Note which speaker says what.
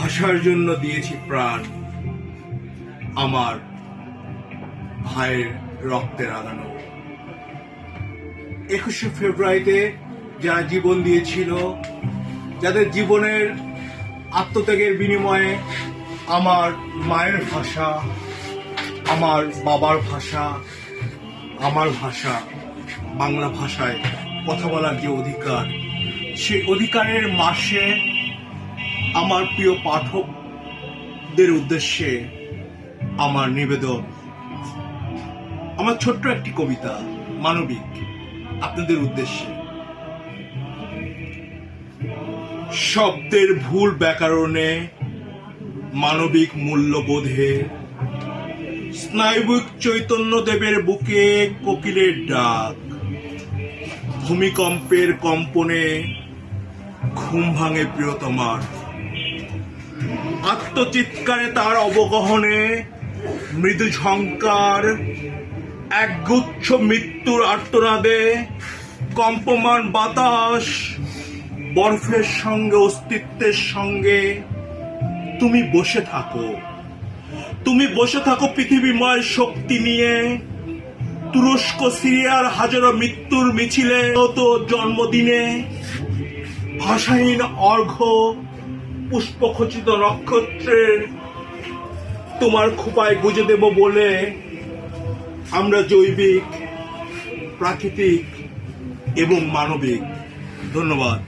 Speaker 1: ভাষার জন্য দিয়েছি প্রাণ। আমার ভাইয়ের রক্তে রাগানো একুশে ফেব্রুয়ারিতে যারা জীবন দিয়েছিল, যাদের জীবনের আত্মত্যাগের বিনিময়ে আমার মায়ের ভাষা, আমার বাবার ভাষা, আমার ভাষা, বাংলা ভাষায় কথা বলার যে অধিকার, সেই অধিকারের মাসে আমার প্রিয় পাঠকদের উদ্দেশ্যে আমার নিবেদন। আমার ছোট্ট একটি কবিতা, মানবিক, আপনাদের উদ্দেশ্যে। শব্দের ভুল ব্যাকরণে মানবিক মূল্যবোধে স্নায়ুবিক চৈতন্য দেবের বুকে কোকিলের ডাক। ভূমিকম্পের কম্পনে ঘুম ভাঙে প্রিয়তমার আত্মচিৎকারে তার অবগহনে মৃদু ঝঙ্কার একগুচ্ছ মৃত্যুর আর্তনাদে কম্পমান বাতাস বরফের সঙ্গে, অস্তিত্বের সঙ্গে তুমি বসে থাকো। তুমি বসে থাকো পৃথিবীময় শক্তি নিয়ে। তুরস্ক, সিরিয়ার হাজারো মৃত্যুর মিছিলে তো জন্মদিনে ভাষাহীন অর্ঘ্য পুষ্পখচিত নক্ষত্রের তোমার খোপায় গুজে দেব বলে আমরা জৈবিক প্রাকৃতিক এবং মানবিক। ধন্যবাদ।